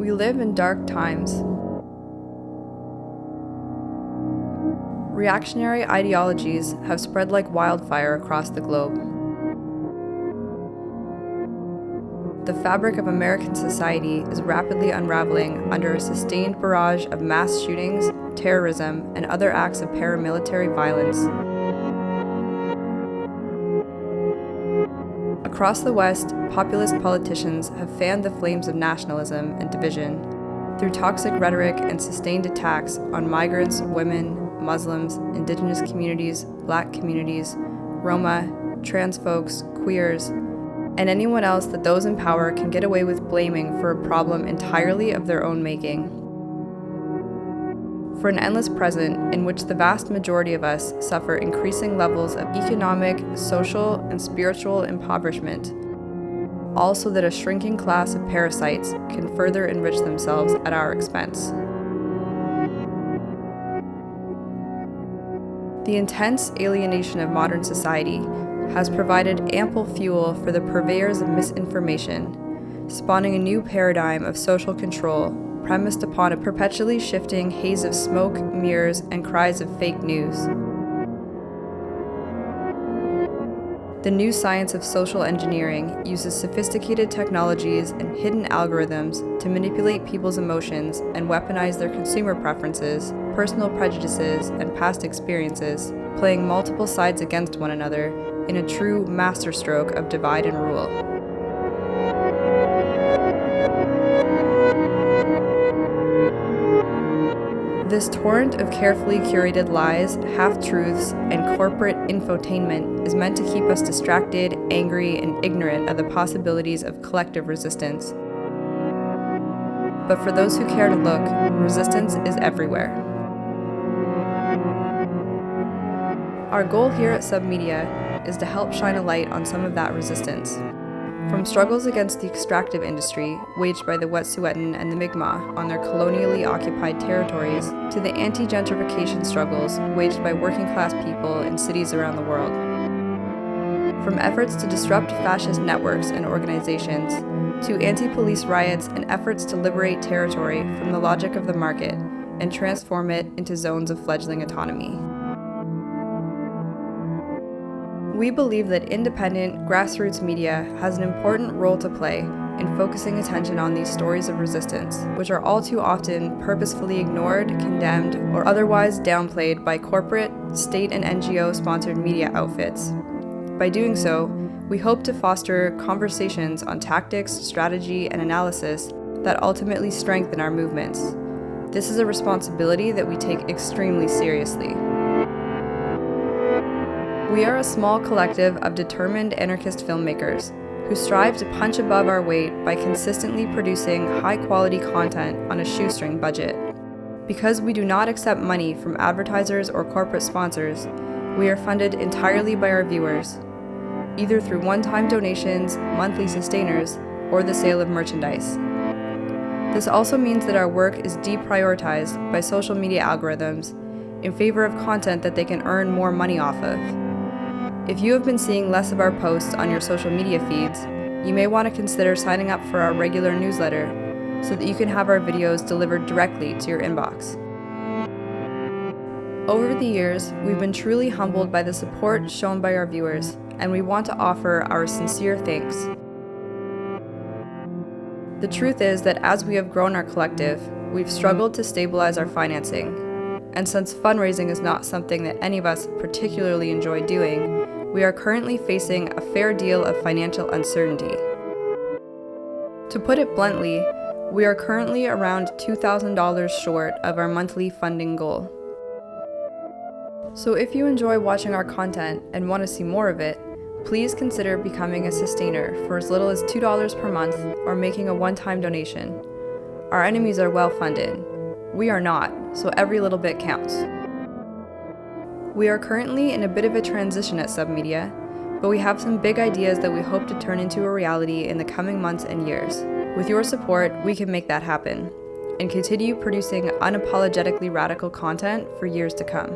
We live in dark times. Reactionary ideologies have spread like wildfire across the globe. The fabric of American society is rapidly unraveling under a sustained barrage of mass shootings, terrorism, and other acts of paramilitary violence. Across the West, populist politicians have fanned the flames of nationalism and division through toxic rhetoric and sustained attacks on migrants, women, Muslims, indigenous communities, black communities, Roma, trans folks, queers, and anyone else that those in power can get away with blaming for a problem entirely of their own making. For an endless present in which the vast majority of us suffer increasing levels of economic, social, and spiritual impoverishment, all so that a shrinking class of parasites can further enrich themselves at our expense. The intense alienation of modern society has provided ample fuel for the purveyors of misinformation, spawning a new paradigm of social control premised upon a perpetually shifting haze of smoke, mirrors, and cries of fake news. The new science of social engineering uses sophisticated technologies and hidden algorithms to manipulate people's emotions and weaponize their consumer preferences, personal prejudices, and past experiences, playing multiple sides against one another in a true masterstroke of divide and rule. This torrent of carefully curated lies, half-truths, and corporate infotainment is meant to keep us distracted, angry, and ignorant of the possibilities of collective resistance. But for those who care to look, resistance is everywhere. Our goal here at Submedia is to help shine a light on some of that resistance. From struggles against the extractive industry, waged by the Wet'suwet'en and the Mi'kmaq on their colonially occupied territories, to the anti-gentrification struggles waged by working-class people in cities around the world. From efforts to disrupt fascist networks and organizations, to anti-police riots and efforts to liberate territory from the logic of the market and transform it into zones of fledgling autonomy. We believe that independent, grassroots media has an important role to play in focusing attention on these stories of resistance, which are all too often purposefully ignored, condemned, or otherwise downplayed by corporate, state, and NGO-sponsored media outfits. By doing so, we hope to foster conversations on tactics, strategy, and analysis that ultimately strengthen our movements. This is a responsibility that we take extremely seriously. We are a small collective of determined anarchist filmmakers who strive to punch above our weight by consistently producing high-quality content on a shoestring budget. Because we do not accept money from advertisers or corporate sponsors, we are funded entirely by our viewers, either through one-time donations, monthly sustainers, or the sale of merchandise. This also means that our work is deprioritized by social media algorithms in favor of content that they can earn more money off of. If you have been seeing less of our posts on your social media feeds, you may want to consider signing up for our regular newsletter so that you can have our videos delivered directly to your inbox. Over the years, we've been truly humbled by the support shown by our viewers, and we want to offer our sincere thanks. The truth is that as we have grown our collective, we've struggled to stabilize our financing and since fundraising is not something that any of us particularly enjoy doing, we are currently facing a fair deal of financial uncertainty. To put it bluntly, we are currently around $2,000 short of our monthly funding goal. So if you enjoy watching our content and want to see more of it, please consider becoming a sustainer for as little as $2 per month or making a one-time donation. Our enemies are well funded, we are not, so every little bit counts. We are currently in a bit of a transition at Submedia, but we have some big ideas that we hope to turn into a reality in the coming months and years. With your support, we can make that happen and continue producing unapologetically radical content for years to come.